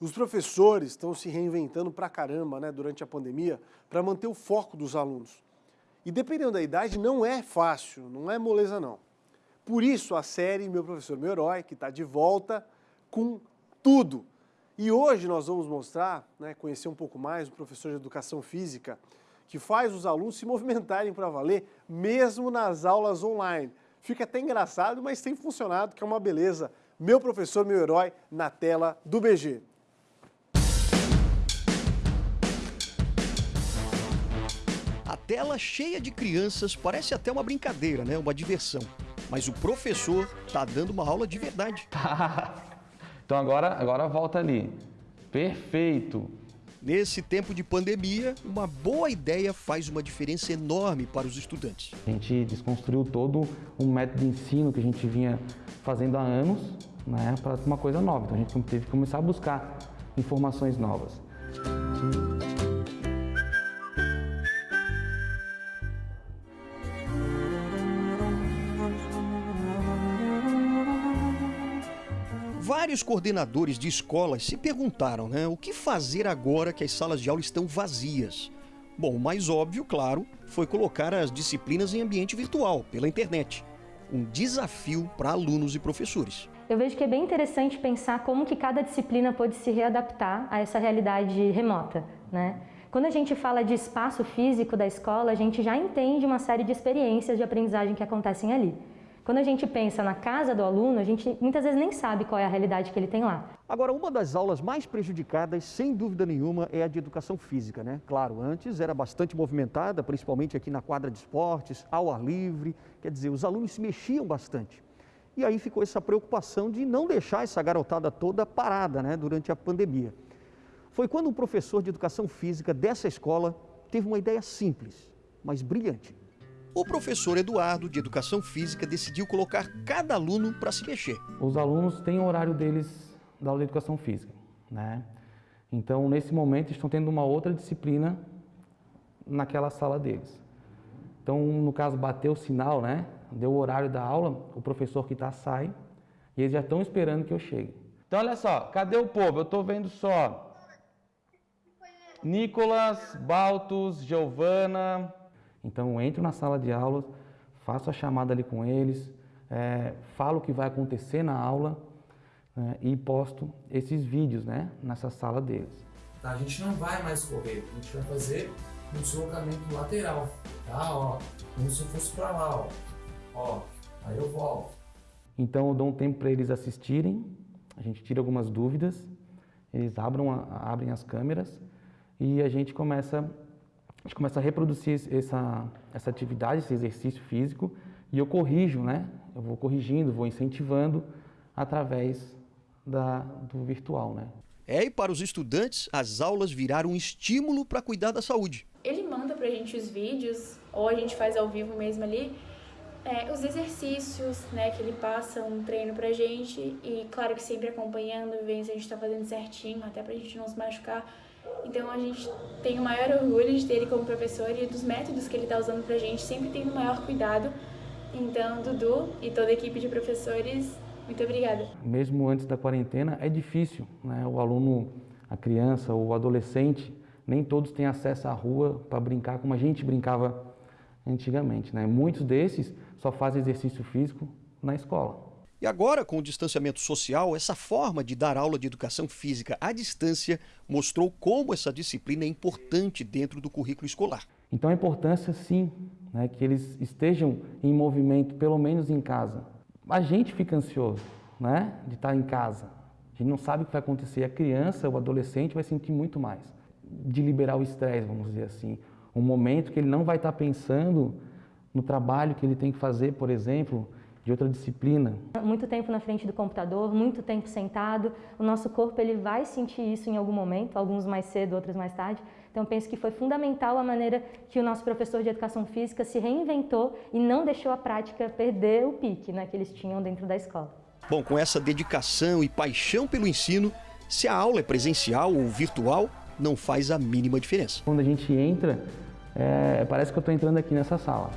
Os professores estão se reinventando pra caramba né, durante a pandemia para manter o foco dos alunos. E dependendo da idade, não é fácil, não é moleza não. Por isso a série Meu Professor, Meu Herói, que está de volta com tudo. E hoje nós vamos mostrar, né, conhecer um pouco mais o professor de Educação Física, que faz os alunos se movimentarem para valer, mesmo nas aulas online. Fica até engraçado, mas tem funcionado, que é uma beleza. Meu Professor, Meu Herói, na tela do BG. Tela cheia de crianças parece até uma brincadeira, né? Uma diversão. Mas o professor tá dando uma aula de verdade. então agora, agora volta ali. Perfeito. Nesse tempo de pandemia, uma boa ideia faz uma diferença enorme para os estudantes. A gente desconstruiu todo um método de ensino que a gente vinha fazendo há anos né, para uma coisa nova. Então a gente teve que começar a buscar informações novas. Vários coordenadores de escolas se perguntaram né, o que fazer agora que as salas de aula estão vazias. Bom, o mais óbvio, claro, foi colocar as disciplinas em ambiente virtual, pela internet. Um desafio para alunos e professores. Eu vejo que é bem interessante pensar como que cada disciplina pode se readaptar a essa realidade remota. Né? Quando a gente fala de espaço físico da escola, a gente já entende uma série de experiências de aprendizagem que acontecem ali. Quando a gente pensa na casa do aluno, a gente muitas vezes nem sabe qual é a realidade que ele tem lá. Agora, uma das aulas mais prejudicadas, sem dúvida nenhuma, é a de educação física, né? Claro, antes era bastante movimentada, principalmente aqui na quadra de esportes, ao ar livre, quer dizer, os alunos se mexiam bastante. E aí ficou essa preocupação de não deixar essa garotada toda parada, né, durante a pandemia. Foi quando um professor de educação física dessa escola teve uma ideia simples, mas brilhante o professor Eduardo, de Educação Física, decidiu colocar cada aluno para se mexer. Os alunos têm o horário deles da aula de Educação Física, né? Então, nesse momento, estão tendo uma outra disciplina naquela sala deles. Então, no caso, bateu o sinal, né? Deu o horário da aula, o professor que está sai e eles já estão esperando que eu chegue. Então, olha só, cadê o povo? Eu estou vendo só Nicolas, Baltos, Giovana, então eu entro na sala de aula, faço a chamada ali com eles, é, falo o que vai acontecer na aula né, e posto esses vídeos né, nessa sala deles. Tá, a gente não vai mais correr, a gente vai fazer um deslocamento lateral, tá? Ó, como se fosse para lá, ó. ó. Aí eu volto. Então eu dou um tempo para eles assistirem, a gente tira algumas dúvidas, eles abram, abrem as câmeras e a gente começa a gente começa a reproduzir essa, essa atividade, esse exercício físico, e eu corrijo, né? Eu vou corrigindo, vou incentivando através da, do virtual, né? É, e para os estudantes, as aulas viraram um estímulo para cuidar da saúde. Ele manda para a gente os vídeos, ou a gente faz ao vivo mesmo ali, é, os exercícios, né, que ele passa um treino pra gente, e claro que sempre acompanhando, vendo se a gente está fazendo certinho, até para a gente não se machucar. Então a gente tem o maior orgulho de ter ele como professor e dos métodos que ele está usando para a gente, sempre tendo o maior cuidado. Então, Dudu e toda a equipe de professores, muito obrigada. Mesmo antes da quarentena, é difícil, né? O aluno, a criança, o adolescente, nem todos têm acesso à rua para brincar como a gente brincava antigamente, né? Muitos desses só fazem exercício físico na escola. E agora, com o distanciamento social, essa forma de dar aula de educação física à distância mostrou como essa disciplina é importante dentro do currículo escolar. Então a importância, sim, né, que eles estejam em movimento, pelo menos em casa. A gente fica ansioso né, de estar em casa. A gente não sabe o que vai acontecer. A criança, o adolescente vai sentir muito mais. De liberar o estresse, vamos dizer assim. Um momento que ele não vai estar pensando no trabalho que ele tem que fazer, por exemplo, de outra disciplina. Muito tempo na frente do computador, muito tempo sentado, o nosso corpo ele vai sentir isso em algum momento, alguns mais cedo, outros mais tarde. Então penso que foi fundamental a maneira que o nosso professor de educação física se reinventou e não deixou a prática perder o pique né, que eles tinham dentro da escola. Bom, com essa dedicação e paixão pelo ensino, se a aula é presencial ou virtual, não faz a mínima diferença. Quando a gente entra, é, parece que eu estou entrando aqui nessa sala.